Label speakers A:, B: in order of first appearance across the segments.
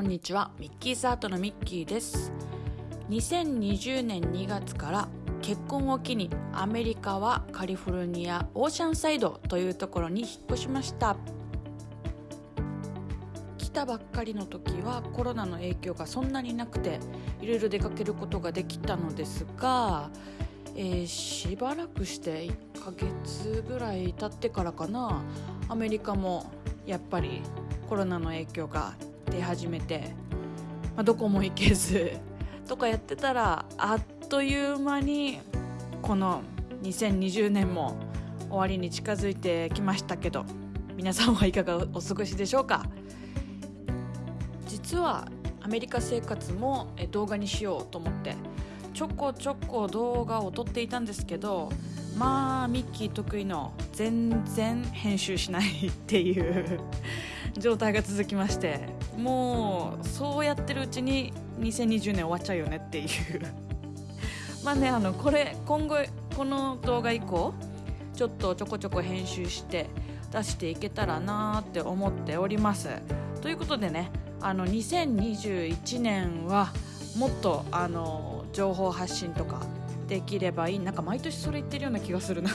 A: こんにちは。ミッキーサートのミッキーです。2020年2月から結婚を機にアメリカはカリフォルニアオーシャンサイドというところに引っ越しました。来たばっかりの時はコロナの影響がそんなになくていろいろ出かけることができたのですが、えー、しばらくして1ヶ月ぐらい経ってからかな。アメリカもやっぱりコロナの影響が出始めて、まあ、どこも行けず とかやってたらあっという間にこの2020年も終わりに近づいてきましたけど皆さんはいかがお過ごしでしょうか？実はアメリカ生活も動画にしようと思ってちょこちょこ動画を撮っていたんですけどまあミッキー得意の全然編集しないっていう状態が続きましてもうそうやってるうちに2020年終わっちゃうよねっていう。まあねあのこれ今後この動画以降ちょっとちょこちょこ編集して出していけたらなって思っております。ということでねあの2021年はもっとあの情報発信とかできればいい。なんか毎年それ言ってるような気がするな。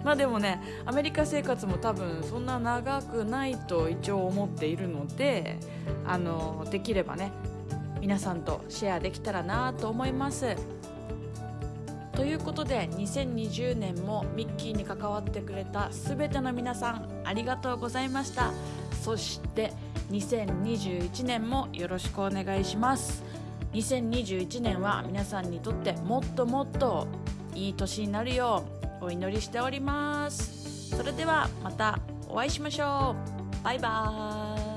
A: まあでもねアメリカ生活も多分そんな長くないと一応思っているのであのできればね皆さんとシェアできたらなと思います。ということで2020年もミッキーに関わってくれた全ての皆さんありがとうございました。そして2021年もよろしくお願いします。2021年は皆さんにとってもっともっといい年になるようお祈りしております。それではまたお会いしましょう。バイバーイ。